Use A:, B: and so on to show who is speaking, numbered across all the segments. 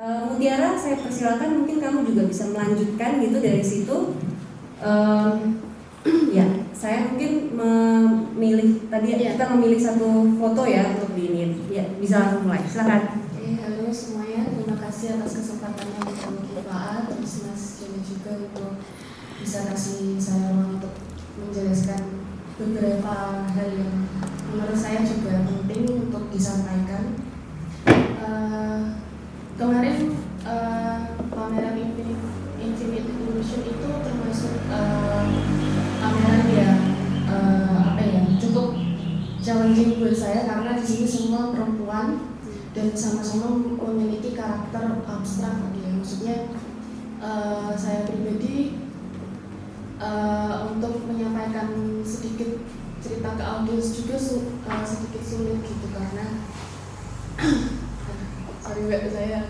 A: uh, Mutiara saya persilakan mungkin kamu juga bisa melanjutkan gitu dari situ. Um, ya saya mungkin memilih tadi ya. kita memilih satu foto ya untuk di ini. Ya bisa langsung mulai. Silakan.
B: Eh, halo semuanya. Terima kasih atas kesempatannya untuk Pak terus Mas Joni juga untuk bisa kasih saya ruang untuk menjelaskan beberapa hal yang menurut saya juga penting untuk disampaikan. Uh, kemarin uh, pameran Infinite, Infinite Illusion itu termasuk uh, pameran yang uh, apa ya cukup challenging buat saya karena di sini semua perempuan dan sama-sama memiliki karakter abstrak gitu ya. Maksudnya uh, saya pribadi uh, untuk menyampaikan sedikit cerita ke audiens juga su uh, sedikit sulit gitu karena mbak saya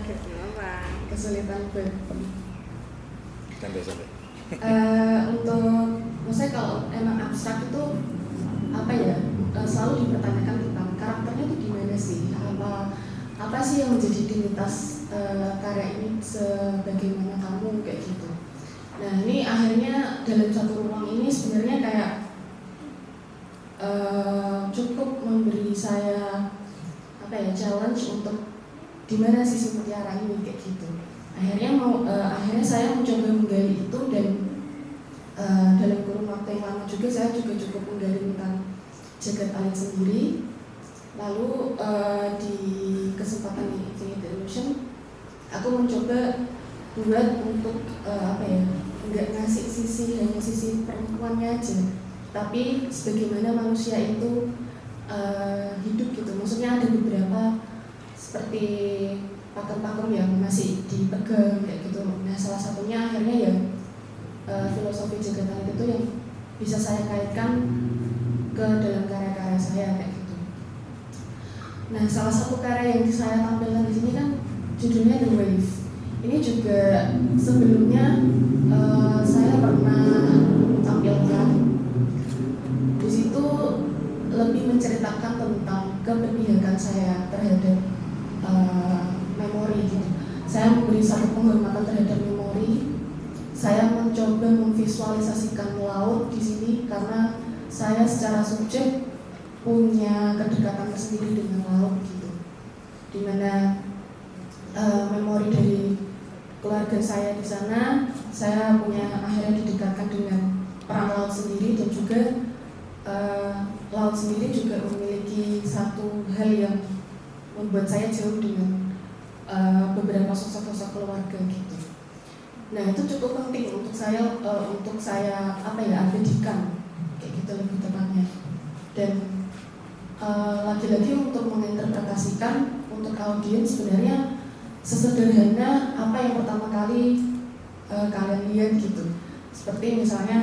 B: kesulitan.
C: sampai
B: uh, untuk maksudnya kalau emang abstrak itu apa ya? Uh, selalu dipertanyakan tentang karakternya itu gimana sih? Apa apa sih yang menjadi identitas uh, karya ini sebagaimana kamu? Kayak gitu. Nah ini akhirnya dalam satu ruang ini sebenarnya kayak uh, cukup memberi saya apa ya challenge untuk di mana sih mutiara ini kayak gitu. Akhirnya mau uh, akhirnya saya mencoba menggali itu dan uh, dalam kurun waktu yang lama juga saya juga cukup menggali tentang jagat alit sendiri. Lalu uh, di kesempatan Infinite Illusion aku mencoba buat untuk uh, apa ya nggak ngasih sisi hanya sisi perempuannya aja. Tapi sebagaimana manusia itu uh, hidup gitu. Maksudnya ada beberapa seperti pakem-pakem yang masih dipegang kayak gitu. Nah salah satunya akhirnya ya uh, filosofi jagat itu yang bisa saya kaitkan ke dalam karya-karya saya kayak gitu. Nah salah satu karya yang saya tampilkan di sini kan judulnya The Wave. Ini juga sebelumnya uh, saya pernah tampilkan. Di situ lebih menceritakan tentang keberpihakan saya terhadap. Saya memberi satu penghormatan terhadap memori. Saya mencoba memvisualisasikan laut di sini karena saya secara subjek punya kedekatan tersendiri dengan laut gitu. Di mana uh, memori dari keluarga saya di sana, saya punya akhirnya didekatkan dengan perang laut sendiri dan juga uh, laut sendiri juga memiliki satu hal yang membuat saya jauh dengan uh, beberapa sosok-sosok keluarga gitu. Nah itu cukup penting untuk saya uh, untuk saya apa ya abadikan kayak gitu lebih tepatnya. Dan lagi-lagi uh, untuk menginterpretasikan untuk audiens sebenarnya sesederhana apa yang pertama kali uh, kalian lihat gitu. Seperti misalnya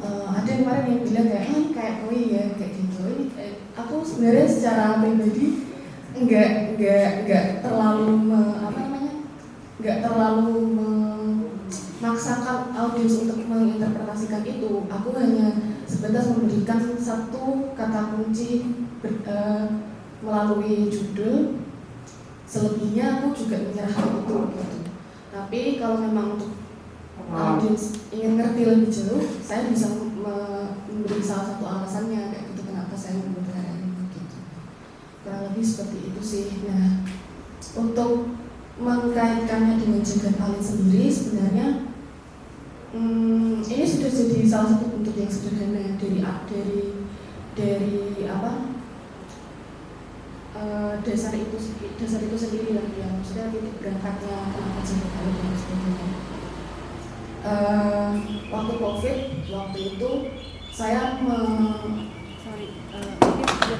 B: uh, ada yang kemarin yang bilang kayak eh, kayak koi ya kayak gitu. Ini, eh, aku sebenarnya secara pribadi enggak enggak enggak terlalu me, apa namanya? Enggak terlalu memaksakan audiens untuk menginterpretasikan itu. Aku hanya sebatas memberikan satu kata kunci ber, uh, melalui judul. Selebihnya aku juga menyerahkan itu gitu. tapi kalau memang untuk audiens ingin ngerti lebih jauh saya bisa memberi salah satu alasannya kayak gitu kenapa saya kurang lebih seperti itu sih. Nah untuk mengkaitkannya dengan jagat alit sendiri sebenarnya hmm, ini sudah jadi salah satu bentuk yang sederhana dari dari dari apa? Uh, dasar itu dasar itu sendiri lah ya. Maksudnya titik berangkatnya kenapa jagat alit dan sebagainya. Uh, waktu covid waktu itu saya me,
A: sorry uh,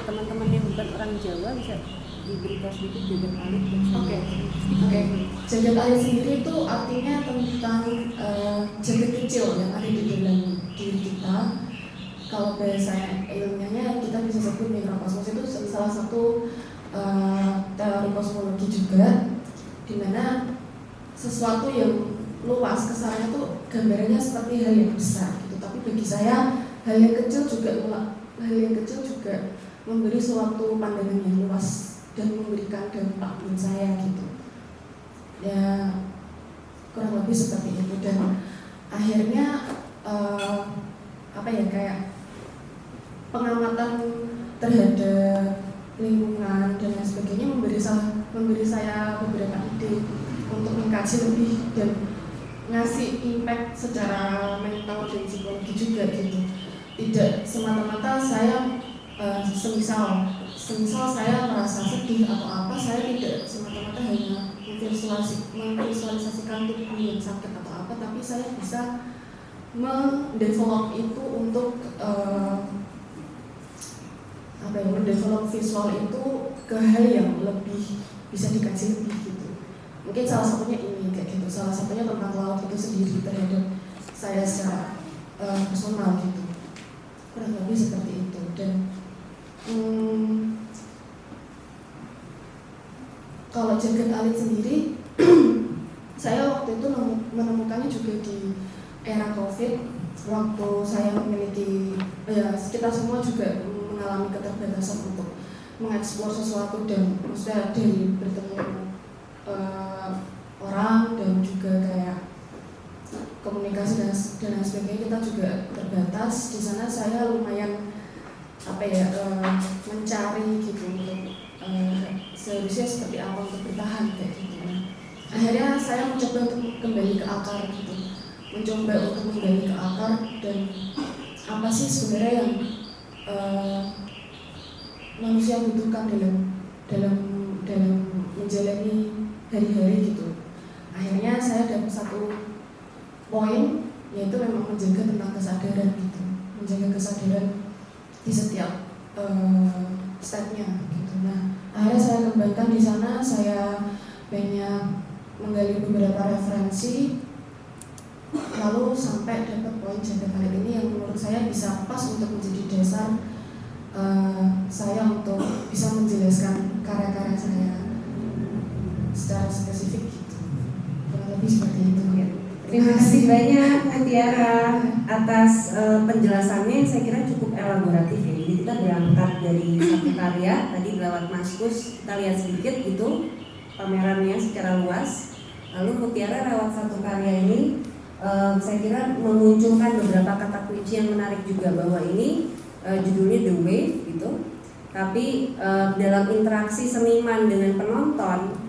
A: teman-teman yang bukan orang Jawa bisa diberitahu sedikit jagat alit
B: Oke, oke. Jagat alit sendiri itu artinya tentang uh, jagat kecil yang ada di dalam diri kita. Kalau bahasa ilmiahnya kita bisa sebut mikrokosmos itu salah satu uh, teori kosmologi juga, di mana sesuatu yang luas kesannya itu gambarannya seperti hal yang besar gitu. Tapi bagi saya hal yang kecil juga hal yang kecil juga memberi suatu pandangan yang luas dan memberikan dampak buat saya gitu. ya kurang lebih seperti itu dan akhirnya uh, apa ya kayak pengamatan terhadap lingkungan dan lain sebagainya memberi saya, memberi saya beberapa ide untuk mengkaji lebih dan ngasih impact secara mental dan psikologi juga gitu tidak semata-mata saya uh, semisal semisal saya merasa sedih atau apa saya tidak semata-mata hanya memvisualisasi, memvisualisasikan tubuh yang sakit atau apa tapi saya bisa mendevelop itu untuk uh, apa ya mendevelop visual itu ke hal yang lebih bisa dikaji lebih gitu. Mungkin salah satunya ini kayak gitu. Salah satunya tentang laut itu sendiri terhadap saya secara uh, personal gitu. Kurang lebih seperti itu. Dan hmm, kalau jagat alit sendiri saya waktu itu menemukannya juga di era covid. Waktu saya memiliki ya kita semua juga mengalami keterbatasan untuk mengeksplor sesuatu dan maksudnya dari bertemu uh, orang dan juga kayak komunikasi dan, dan sebagainya kita juga terbatas. Di sana saya lumayan apa ya uh, mencari gitu untuk uh, seharusnya seperti apa untuk bertahan kayak gitu. Akhirnya saya mencoba untuk kembali ke akar gitu. Mencoba untuk kembali ke akar dan apa sih sebenarnya yang uh, manusia butuhkan dalam dalam dalam menjalani hari-hari gitu. Akhirnya saya dapat satu poin yaitu memang menjaga tentang kesadaran gitu. Menjaga kesadaran di setiap uh, stepnya gitu nah akhirnya saya kembangkan di sana saya banyak menggali beberapa referensi lalu sampai dapat poin kali ini yang menurut saya bisa pas untuk menjadi dasar uh, saya untuk bisa menjelaskan karya-karya saya secara spesifik gitu kurang lebih seperti itu ya.
A: Terima kasih banyak Mutiara atas uh, penjelasannya saya kira cukup elaboratif ya. Jadi kita berangkat dari satu karya tadi lewat Maskus kita lihat sedikit gitu pamerannya secara luas. Lalu Mutiara lewat satu karya ini uh, saya kira memunculkan beberapa kata kunci yang menarik juga bahwa ini uh, judulnya The Wave gitu. Tapi uh, dalam interaksi seniman dengan penonton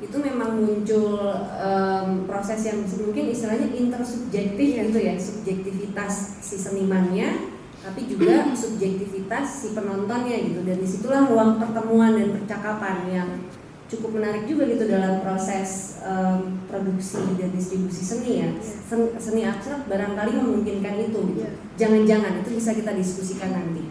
A: itu memang muncul um, proses yang mungkin istilahnya intersubjektif gitu ya subjektivitas si senimannya tapi juga subjektivitas si penontonnya gitu. Dan di situlah ruang pertemuan dan percakapan yang cukup menarik juga gitu dalam proses um, produksi dan distribusi seni ya. Seni, seni abstrak barangkali memungkinkan itu gitu. Jangan-jangan itu bisa kita diskusikan nanti.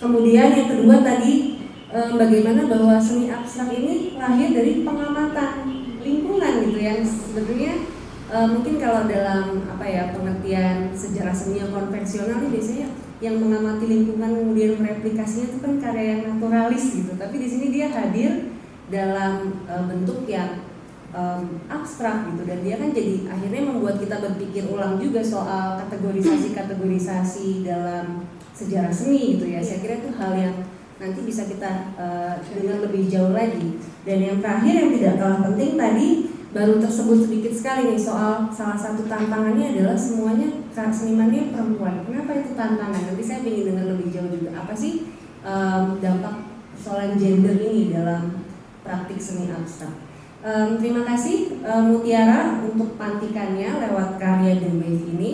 A: Kemudian yang kedua tadi Eh, bagaimana bahwa seni abstrak ini lahir dari pengamatan lingkungan gitu yang sebetulnya e, mungkin kalau dalam apa ya pengertian sejarah seni yang konvensional ini biasanya yang mengamati lingkungan kemudian mereplikasinya itu kan karya yang naturalis gitu. Tapi di sini dia hadir dalam e, bentuk yang um, abstrak gitu. Dan dia kan jadi akhirnya membuat kita berpikir ulang juga soal kategorisasi-kategorisasi dalam sejarah seni gitu ya. Saya kira itu hal yang nanti bisa kita uh, dengar lebih jauh lagi. Dan yang terakhir yang tidak kalah penting tadi baru tersebut sedikit sekali nih soal salah satu tantangannya adalah semuanya senimannya perempuan. Kenapa itu tantangan? Nanti saya ingin dengar lebih jauh juga. Apa sih um, dampak soal gender ini dalam praktik seni abstrak? Um, terima kasih um, Mutiara untuk pantikannya lewat karya The Wave ini.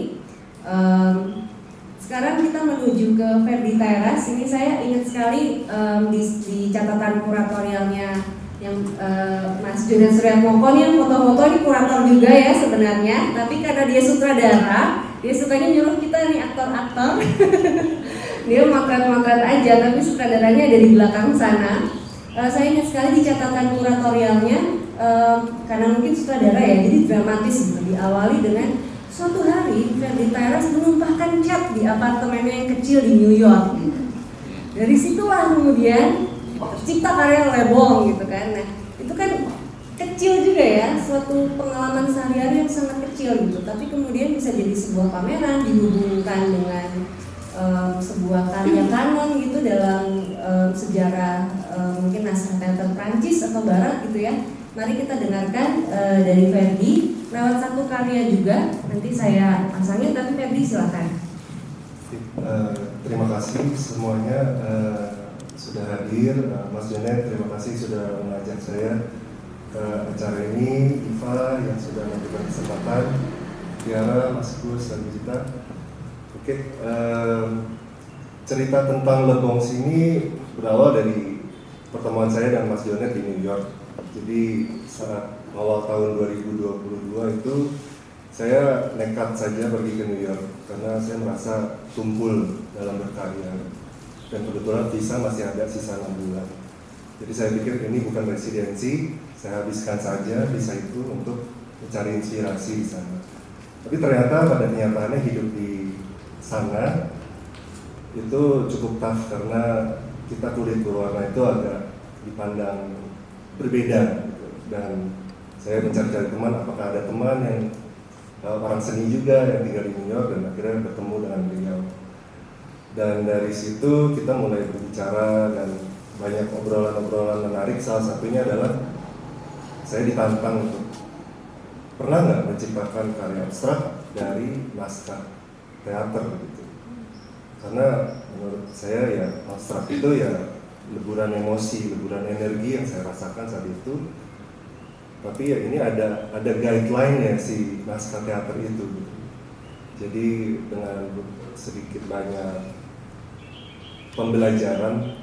A: Um, sekarang kita menuju ke Ferdi Teras. Ini saya ingat sekali um, di, di catatan kuratorialnya yang uh, Mas Jonas Suryatmoko yang foto-foto ini kurator juga ya sebenarnya. Tapi karena dia sutradara, dia sukanya nyuruh kita nih aktor-aktor. dia makan-makan aja, tapi sutradaranya ada di belakang sana. Uh, saya ingat sekali di catatan kuratorialnya, uh, karena mungkin sutradara ya, jadi dramatis. Diawali dengan Suatu hari Ferdi Tyrus menumpahkan cat di apartemennya yang kecil di New York. Dari situlah kemudian tercipta karya Lebong gitu kan. Nah itu kan kecil juga ya, suatu pengalaman sehari-hari yang sangat kecil gitu. Tapi kemudian bisa jadi sebuah pameran dihubungkan dengan um, sebuah karya kanon gitu dalam um, sejarah um, mungkin naskah teater Prancis atau Barat gitu ya Mari kita dengarkan uh, dari Ferdi lewat satu karya juga. Nanti saya pasangin, tapi Ferdi silakan.
D: Uh, terima kasih semuanya uh, sudah hadir. Uh, Mas Janet, terima kasih sudah mengajak saya ke acara ini. Iva yang sudah memberikan kesempatan. Tiara, Mas Gus, dan Gita. Oke, cerita tentang Lebong sini berawal dari pertemuan saya dan Mas Jonet di New York. Jadi saat awal tahun 2022 itu saya nekat saja pergi ke New York karena saya merasa tumpul dalam berkarya dan kebetulan visa masih ada sisa 6 bulan. Jadi saya pikir ini bukan residensi, saya habiskan saja visa itu untuk mencari inspirasi di sana. Tapi ternyata pada kenyataannya hidup di sana itu cukup tough karena kita kulit berwarna itu agak dipandang berbeda gitu. dan saya mencari-cari teman apakah ada teman yang uh, orang seni juga yang tinggal di New York dan akhirnya bertemu dengan beliau. Dan dari situ kita mulai berbicara dan banyak obrolan-obrolan menarik. Salah satunya adalah saya ditantang untuk pernah nggak menciptakan karya abstrak dari naskah teater gitu karena menurut saya ya abstrak itu ya leburan emosi, leburan energi yang saya rasakan saat itu. Tapi ya ini ada ada guideline ya si naskah teater itu. Jadi dengan sedikit banyak pembelajaran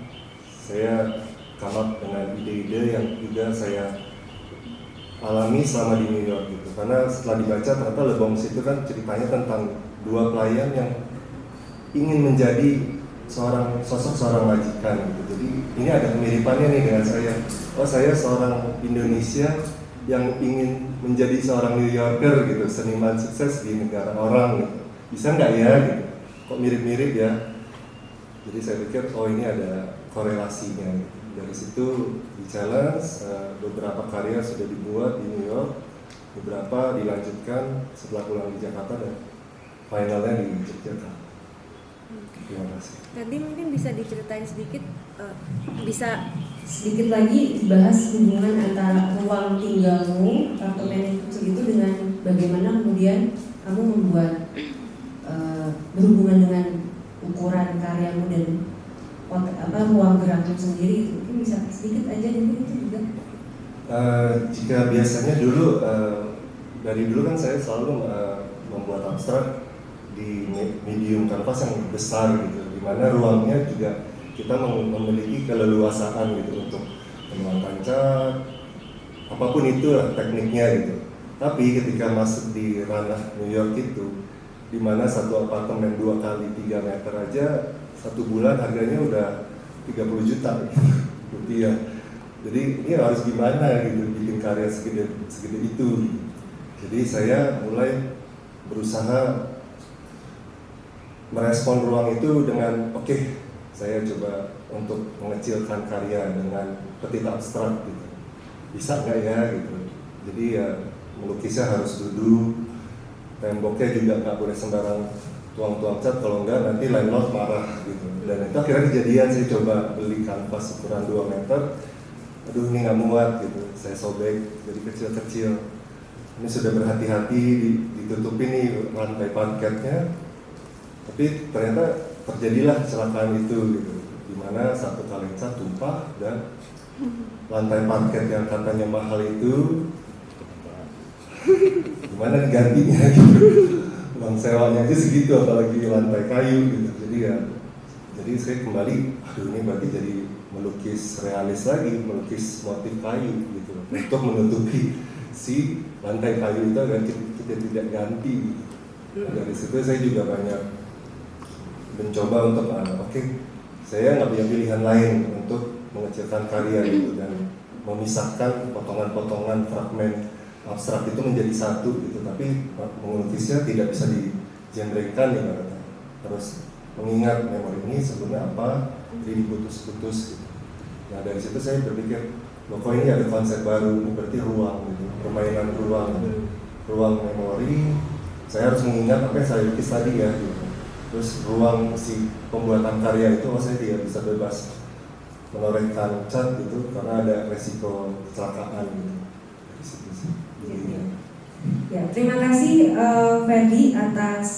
D: saya come dengan ide-ide yang juga saya alami selama di New York gitu. Karena setelah dibaca ternyata Lebong itu kan ceritanya tentang dua pelayan yang ingin menjadi seorang sosok seorang majikan gitu. Jadi ini ada kemiripannya nih dengan saya. Oh saya seorang Indonesia yang ingin menjadi seorang New Yorker gitu, seniman sukses di negara orang gitu. Bisa nggak ya gitu? Kok mirip-mirip ya? Jadi saya pikir oh ini ada korelasinya. Gitu. Dari situ di challenge uh, beberapa karya sudah dibuat di New York, beberapa dilanjutkan setelah pulang di Jakarta dan finalnya di Yogyakarta. Terima kasih.
A: Tadi mungkin bisa diceritain sedikit, uh, bisa sedikit lagi dibahas hubungan antara ruang tinggalmu, apartemen kecil itu dengan bagaimana kemudian kamu membuat uh, berhubungan dengan ukuran karyamu dan apa ruang gerakmu sendiri mungkin bisa sedikit aja mungkin itu juga.
D: Uh, jika biasanya dulu uh, dari dulu kan saya selalu uh, membuat abstrak di medium kanvas yang besar gitu di mana ruangnya juga kita memiliki keleluasaan gitu untuk menuangkan cat apa pun itu tekniknya gitu. Tapi ketika masuk di ranah New York itu di mana satu apartemen dua kali tiga meter aja satu bulan harganya udah 30 juta. Gitu, rupiah jadi ini harus gimana gitu bikin karya segede segede itu jadi saya mulai berusaha merespon ruang itu dengan oke okay, saya coba untuk mengecilkan karya dengan petit abstrak gitu. Bisa nggak ya gitu. Jadi ya melukisnya harus duduk temboknya juga nggak boleh sembarang tuang-tuang cat kalau enggak nanti landlord marah gitu. Dan itu akhirnya kejadian saya coba beli kanvas ukuran 2 meter. Aduh ini nggak muat gitu. Saya sobek jadi kecil-kecil. Ini sudah berhati-hati ditutupi nih lantai parketnya. Tapi ternyata terjadilah kecelakaan itu gitu. Di mana satu kalenca tumpah dan lantai parket yang katanya mahal itu gimana gantinya gitu. Uang sewanya aja segitu apalagi lantai kayu gitu. Jadi ya jadi saya kembali aduh ini berarti jadi melukis realis lagi melukis motif kayu gitu. Untuk menutupi si lantai kayu itu agar kita tidak ganti gitu. dari situ saya juga banyak mencoba untuk uh, oke okay, saya nggak punya pilihan lain untuk mengecilkan karya gitu dan memisahkan potongan-potongan fragmen abstrak itu menjadi satu gitu. Tapi melukisnya tidak bisa digenrekan ya terus mengingat memori ini sebenarnya apa jadi diputus-putus gitu. nah dari situ saya berpikir loh kok ini ada konsep baru? Ini berarti ruang gitu permainan ruang. Gitu. ruang memori saya harus mengingat apa yang saya lukis tadi ya gitu terus ruang si pembuatan karya itu saya tidak bisa bebas menorehkan cat gitu karena ada resiko kecelakaan gitu
A: Ya, terima kasih uh, Ferdi atas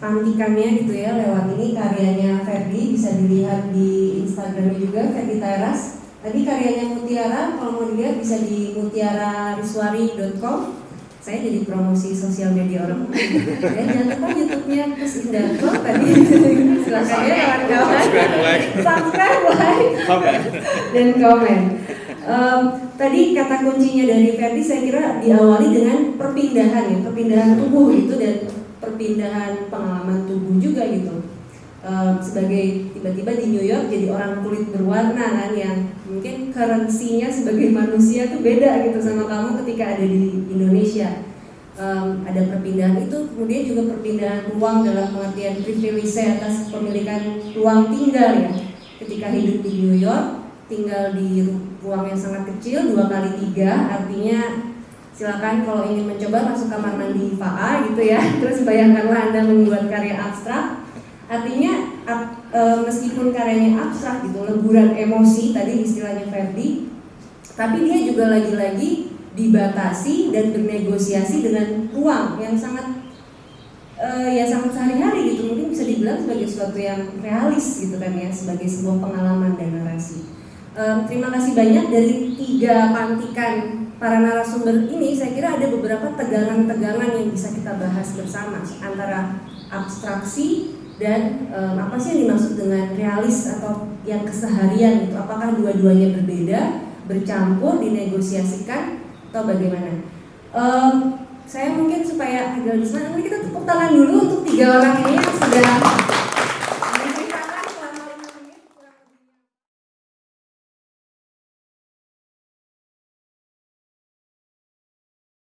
A: pantikannya gitu ya lewat ini karyanya Ferdi bisa dilihat di Instagramnya juga Ferdi Teras. Tadi karyanya Mutiara kalau mau dilihat bisa di mutiarariswari.com. Saya jadi promosi sosial media orang ya, jangan lupa YouTube-nya Kus Indarto tadi. Silakan ya kawan-kawan. Subscribe like. Dan komen. Um, tadi kata kuncinya dari Ferdi saya kira diawali dengan perpindahan ya, perpindahan tubuh itu dan perpindahan pengalaman tubuh juga gitu. Sebagai tiba-tiba di New York jadi orang kulit berwarna kan yang mungkin currency-nya sebagai manusia tuh beda gitu sama kamu ketika ada di Indonesia. Um, ada perpindahan itu, kemudian juga perpindahan ruang dalam pengertian privilege atas kepemilikan ruang tinggal ya. Ketika hidup di New York, tinggal di ruang yang sangat kecil dua kali tiga artinya silakan kalau ingin mencoba masuk kamar mandi FAA gitu ya terus bayangkanlah anda membuat karya abstrak artinya e, meskipun karyanya abstrak gitu leburan emosi tadi istilahnya Ferdi tapi dia juga lagi-lagi dibatasi dan bernegosiasi dengan ruang yang sangat e, ya sangat sehari-hari gitu. Mungkin bisa dibilang sebagai sesuatu yang realis gitu kan ya sebagai sebuah pengalaman dan narasi. Um, terima kasih banyak dari tiga pantikan para narasumber ini. Saya kira ada beberapa tegangan-tegangan yang bisa kita bahas bersama antara abstraksi dan um, apa sih yang dimaksud dengan realis atau yang keseharian itu? Apakah dua-duanya berbeda bercampur dinegosiasikan atau bagaimana? Um, saya mungkin supaya agak lebih senang kita tepuk tangan dulu untuk tiga orang ini yang sudah